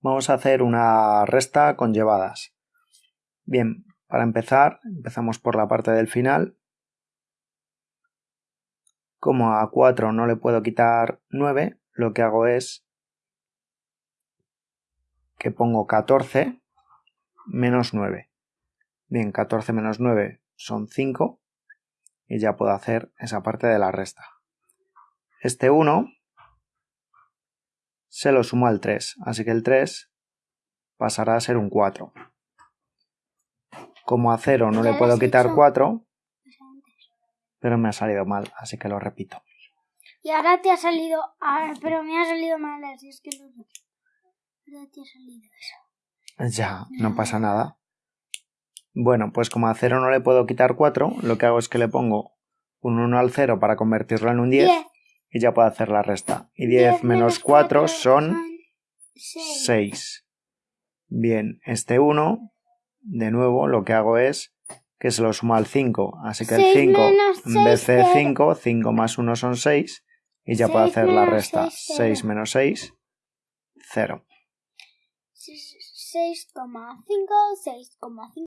vamos a hacer una resta con llevadas. Bien, para empezar, empezamos por la parte del final. Como a 4 no le puedo quitar 9, lo que hago es que pongo 14 menos 9. Bien, 14 menos 9 son 5 y ya puedo hacer esa parte de la resta. Este 1 se lo sumo al 3, así que el 3 pasará a ser un 4. Como a 0 no le puedo quitar 4, pero me ha salido mal, así que lo repito. Y ahora te ha salido, ah, pero me ha salido mal, así es que no. Ahora te ha salido eso. Ya, no pasa nada. Bueno, pues como a 0 no le puedo quitar 4, lo que hago es que le pongo un 1 al 0 para convertirlo en un 10 Diez. Y ya puedo hacer la resta. Y 10 menos 4 son 6. Bien, este 1, de nuevo, lo que hago es que se lo sumo al 5. Así que el Seis 5, menos en vez de seis, cero. 5, 5 más 1 son 6. Y ya puedo hacer la resta. seis, 6 cero. menos 6, 0. 6,5, 6,5.